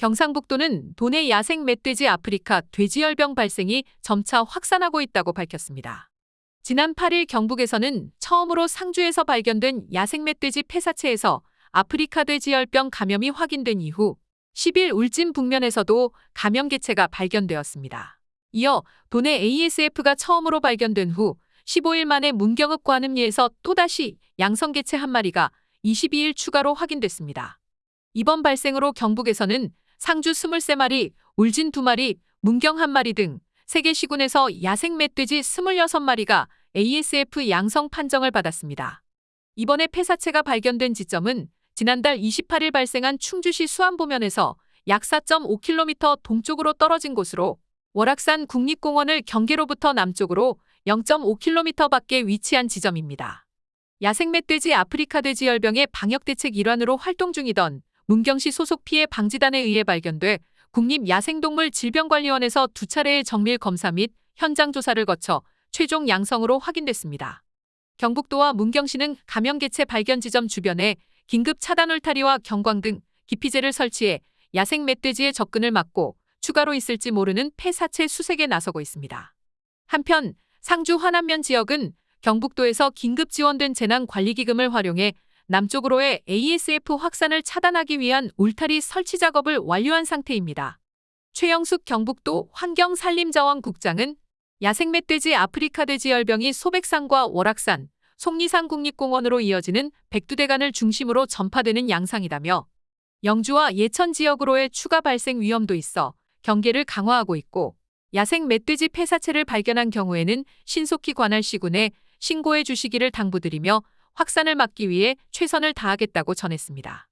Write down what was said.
경상북도는 도내 야생 멧돼지 아프리카 돼지열병 발생이 점차 확산하고 있다고 밝혔습니다. 지난 8일 경북에서는 처음으로 상주에서 발견된 야생 멧돼지 폐사체에서 아프리카 돼지열병 감염이 확인된 이후 10일 울진 북면에서도 감염 개체가 발견되었습니다. 이어 도내 ASF가 처음으로 발견된 후 15일 만에 문경읍 관음리에서 또다시 양성 개체 한 마리가 22일 추가로 확인됐습니다. 이번 발생으로 경북에서는 상주 23마리, 울진 2마리, 문경 1마리 등 3개 시군에서 야생 멧돼지 26마리가 ASF 양성 판정을 받았습니다. 이번에 폐사체가 발견된 지점은 지난달 28일 발생한 충주시 수안보면에서 약 4.5km 동쪽으로 떨어진 곳으로 월악산 국립공원을 경계로부터 남쪽으로 0.5km 밖에 위치한 지점입니다. 야생 멧돼지 아프리카 돼지열병의 방역대책 일환으로 활동 중이던 문경시 소속 피해 방지단에 의해 발견돼 국립야생동물 질병관리원에서 두 차례의 정밀 검사 및 현장 조사를 거쳐 최종 양성으로 확인됐습니다. 경북도와 문경시는 감염 개체 발견 지점 주변에 긴급 차단 울타리와 경광 등 기피제를 설치해 야생 멧돼지의 접근을 막고 추가로 있을지 모르는 폐사체 수색에 나서고 있습니다. 한편 상주 화남면 지역은 경북도에서 긴급 지원된 재난관리기금을 활용해 남쪽으로의 ASF 확산을 차단하기 위한 울타리 설치 작업을 완료한 상태입니다. 최영숙 경북도 환경산림자원국장은 야생 멧돼지 아프리카 돼지 열병이 소백산과 월악산, 속리산 국립공원으로 이어지는 백두대간을 중심으로 전파되는 양상이라며 영주와 예천 지역으로의 추가 발생 위험도 있어 경계를 강화하고 있고 야생 멧돼지 폐사체를 발견한 경우에는 신속히 관할 시군에 신고해 주시기를 당부드리며 확산을 막기 위해 최선을 다하겠다고 전했습니다.